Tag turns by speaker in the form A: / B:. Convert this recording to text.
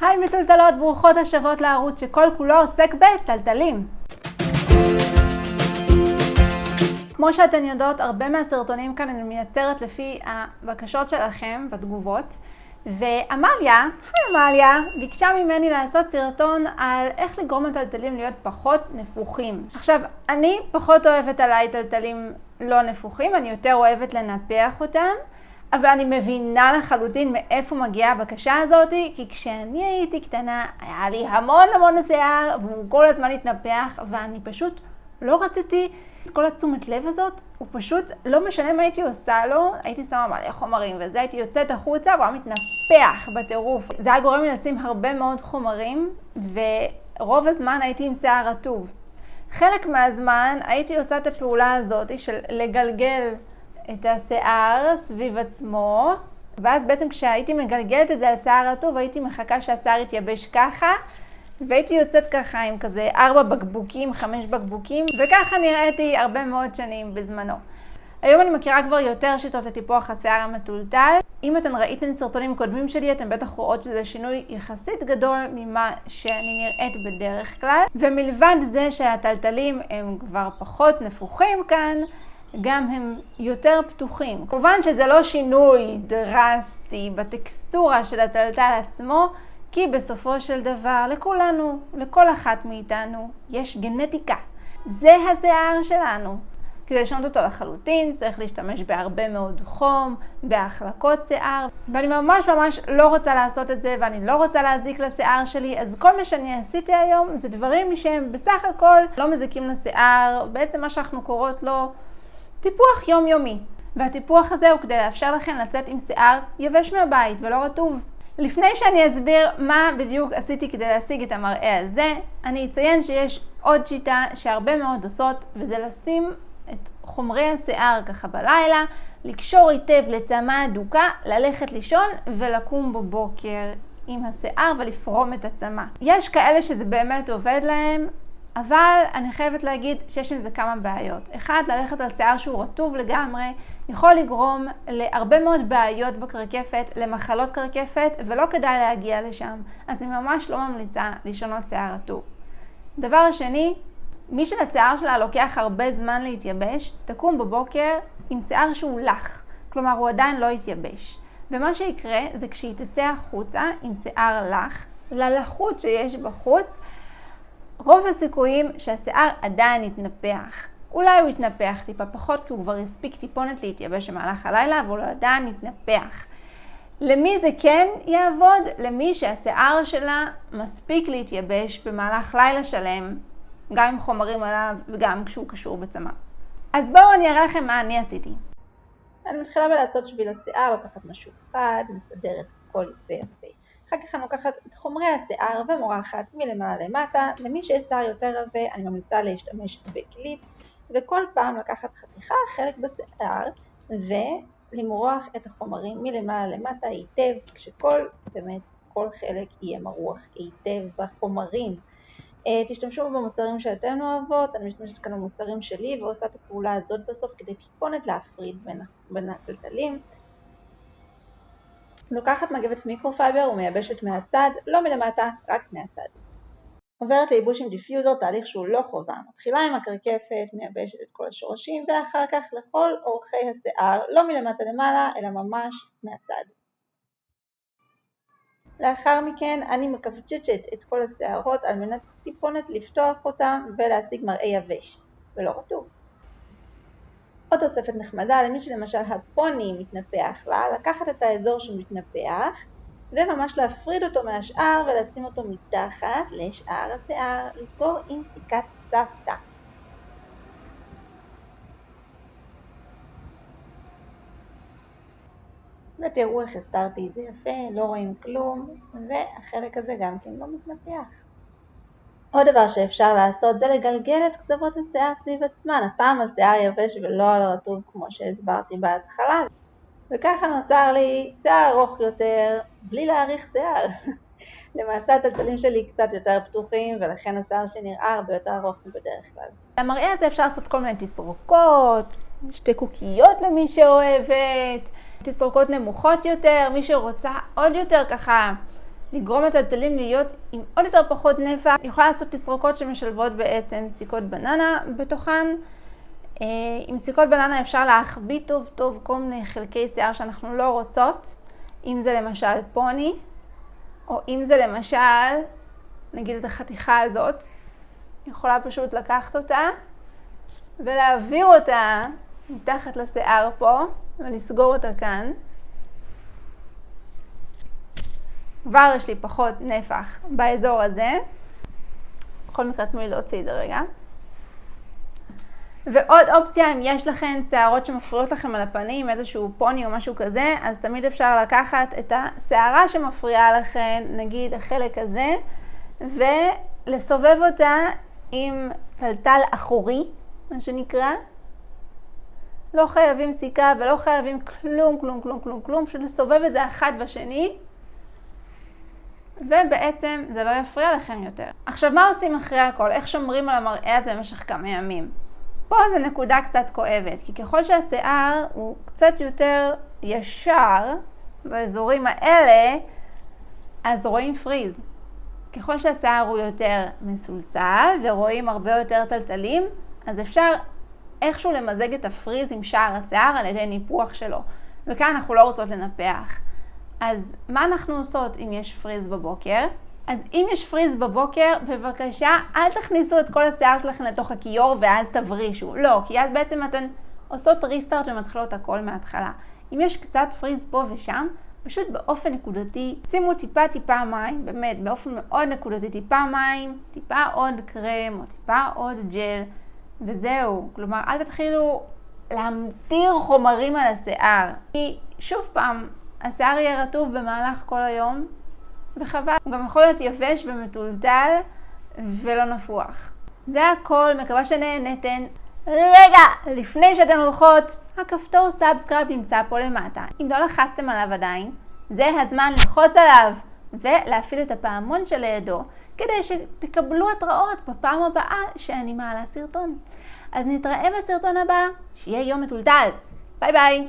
A: היי מטולטלות, ברוכות השבות לערוץ שכל כולו עוסק בטלטלים. כמו שאתן יודעות, הרבה מהסרטונים כאן אני מייצרת לפי הבקשות שלכם בתגובות. ועמליה, היי עמליה, ביקשה ממני לעשות סרטון על איך לגרום לטלטלים להיות פחות נפוחים. עכשיו, אני פחות אוהבת עליי טלטלים לא נפוחים, אני יותר אוהבת לנפח אותם. אבל אני מבינה לחלוטין מאיפה מגיעה הבקשה הזאת, כי כשאני הייתי קטנה היה לי המון המון שיער, והוא כל הזמן התנפח, ואני פשוט לא רציתי את כל התשומת לב הזאת, הוא פשוט, לא משנה מה הייתי עושה לו, הייתי שמה מלא חומרים וזה, הייתי יוצאת החוצה והוא היה מתנפח בטירוף. זה היה גורם לי לשים הרבה מאוד חומרים, ורוב הזמן הייתי עם שיער רטוב. חלק מהזמן הייתי עושה את הפעולה הזאת של לגלגל את השיער סביב עצמו, ואז בעצם כשהייתי מגלגלת את זה על שיער רטוב, הייתי מחכה שהשיער יתייבש ככה, והייתי יוצאת ככה עם כזה ארבע בקבוקים, חמש בקבוקים, וככה נראיתי הרבה מאוד שנים בזמנו. היום אני מכירה כבר יותר שיטות לטיפוח השיער המטולטל. אם אתן ראיתן סרטונים קודמים שלי, אתן בטח רואות שזה שינוי יחסית גדול ממה שאני נראית בדרך כלל. ומלבד זה שהטלטלים הם כבר פחות נפוחים כאן, גם הם יותר פתוחים. כמובן שזה לא שינוי דרסטי בטקסטורה של הטלטל עצמו, כי בסופו של דבר לכולנו, לכל אחת מאיתנו, יש גנטיקה. זה השיער שלנו. כדי לשנות אותו לחלוטין צריך להשתמש בהרבה מאוד חום, בהחלקות שיער, ואני ממש ממש לא רוצה לעשות את זה ואני לא רוצה להזיק לשיער שלי, אז כל מה שאני עשיתי היום זה דברים שהם בסך הכל לא מזיקים לשיער, בעצם מה שאנחנו קוראות לו טיפוח יומיומי. והטיפוח הזה הוא כדי לאפשר לכם לצאת עם שיער יבש מהבית ולא רטוב. לפני שאני אסביר מה בדיוק עשיתי כדי להשיג את המראה הזה, אני אציין שיש עוד שיטה שהרבה מאוד עושות, וזה לשים את חומרי השיער ככה בלילה, לקשור היטב לצמא אדוקה, ללכת לישון ולקום בבוקר עם השיער ולפרום את הצמא. יש כאלה שזה באמת עובד להם, אבל אני חייבת להגיד שיש עם זה כמה בעיות. אחד, ללכת על שיער שהוא רטוב לגמרי, יכול לגרום להרבה מאוד בעיות בקרקפת, למחלות קרקפת, ולא כדאי להגיע לשם. אז אני ממש לא ממליצה לשנות שיער רטוב. דבר שני, מי שלשיער שלה לוקח הרבה זמן להתייבש, תקום בבוקר עם שיער שהוא לח. כלומר, הוא עדיין לא יתייבש. ומה שיקרה זה כשהיא תצא החוצה עם שיער לח, ללחות שיש בחוץ, רוב הסיכויים שהשיער עדיין יתנפח. אולי הוא יתנפח טיפה פחות כי הוא כבר הספיק טיפונת להתייבש במהלך הלילה, אבל הוא עדיין יתנפח. למי זה כן יעבוד? למי שהשיער שלה מספיק להתייבש במהלך לילה שלם, גם עם חומרים עליו וגם כשהוא קשור בצמא. אז בואו אני אראה לכם מה אני עשיתי. אני מתחילה בלעשות שביל השיער, לקחת משהו אחד, מסדרת הכל יפה יפה. אחר כך אני לוקחת את חומרי השיער ומורחת מלמעלה למטה. למי שיש שיער יותר עבה, אני ממליצה להשתמש בקליפס, וכל פעם לקחת חתיכה, חלק בשיער, ולמרוח את החומרים מלמעלה למטה היטב, כשכל, באמת, כל חלק יהיה מרוח היטב בחומרים. אה, תשתמשו במוצרים שאתן אוהבות, אני משתמשת כאן במוצרים שלי ועושה את הפעולה הזאת בסוף כדי טיפונת להפריד בין התלתלים. לוקחת מגבת מיקרופייבר ומייבשת מהצד, לא מלמטה, רק מהצד. עוברת לייבוש עם דיפיוזר, תהליך שהוא לא חובה. מתחילה עם הקרקפת, מייבשת את כל השורשים, ואחר כך לכל אורכי השיער, לא מלמטה למעלה, אלא ממש מהצד. לאחר מכן אני מקווצ'צ'ת את כל השערות על מנת טיפונת לפתוח אותם ולהשיג מראה יבש, ולא רטוב. עוד תוספת נחמדה למי שלמשל הפוני מתנפח לה, לקחת את האזור שמתנפח וממש להפריד אותו מהשאר ולשים אותו מתחת לשאר השיער, לסגור עם סיכת סבתא. ותראו איך הסתרתי את זה יפה, לא רואים כלום, והחלק הזה גם כן לא מתנפח. עוד דבר שאפשר לעשות זה לגלגל את קצוות השיער סביב עצמן, הפעם על שיער יבש ולא על רטוב כמו שהסברתי בהתחלה. וככה נוצר לי שיער ארוך יותר, בלי להאריך שיער. למעשה הטלטלים שלי קצת יותר פתוחים, ולכן השיער שנראה הרבה יותר ארוך מבדרך כלל. למראה הזה אפשר לעשות כל מיני תסרוקות, שתי קוקיות למי שאוהבת, תסרוקות נמוכות יותר, מי שרוצה עוד יותר ככה לגרום לטלטלים להיות עם עוד יותר פחות נפח. היא יכולה לעשות תסרוקות שמשלבות בעצם סיכות בננה בתוכן. אה, עם סיכות בננה אפשר להחביא טוב טוב כל מיני חלקי שיער שאנחנו לא רוצות, אם זה למשל פוני, או אם זה למשל, נגיד את החתיכה הזאת, יכולה פשוט לקחת אותה ולהעביר אותה מתחת לשיער פה ולסגור אותה כאן. כבר יש לי פחות נפח באזור הזה. בכל מקרה תנו לי להוציא את זה רגע. ועוד אופציה, אם יש לכם שערות שמפריעות לכם על הפנים, איזשהו פוני או משהו כזה, אז תמיד אפשר לקחת את השערה שמפריעה לכם, נגיד החלק הזה, ולסובב אותה עם טלטל אחורי, מה שנקרא. לא חייבים סיכה ולא חייבים כלום, כלום, כלום, כלום, כלום, פשוט לסובב את זה אחד בשני, ובעצם זה לא יפריע לכם יותר. עכשיו, מה עושים אחרי הכל? איך שומרים על המראה הזה במשך כמה ימים? פה זה נקודה קצת כואבת, כי ככל שהשיער הוא קצת יותר ישר באזורים האלה, אז רואים פריז. ככל שהשיער הוא יותר מסולסל ורואים הרבה יותר טלטלים, אז אפשר איכשהו למזג את הפריז עם שער השיער על ידי ניפוח שלו. וכאן אנחנו לא רוצות לנפח. אז מה אנחנו עושות אם יש פריז בבוקר? אז אם יש פריז בבוקר, בבקשה, אל תכניסו את כל השיער שלכם לתוך הכיור ואז תברישו. לא, כי אז בעצם אתן עושות ריסטארט ומתחילות הכל מההתחלה. אם יש קצת פריז פה ושם, פשוט באופן נקודתי, שימו טיפה טיפה מים, באמת, באופן מאוד נקודתי, טיפה מים, טיפה עוד קרם או טיפה עוד ג'ל, וזהו. כלומר, אל תתחילו להמטיר חומרים על השיער. כי שוב פעם, השיער יהיה רטוב במהלך כל היום, וחבל. הוא גם יכול להיות יבש ומתולתל ולא נפוח. זה הכל, מקווה שנהנתן. רגע, לפני שאתן הולכות, הכפתור subscribe נמצא פה למטה. אם לא לחצתם עליו עדיין, זה הזמן ללחוץ עליו ולהפעיל את הפעמון שלידו, כדי שתקבלו התראות בפעם הבאה שאני מעלה סרטון. אז נתראה בסרטון הבא, שיהיה יום מטולטל. ביי ביי!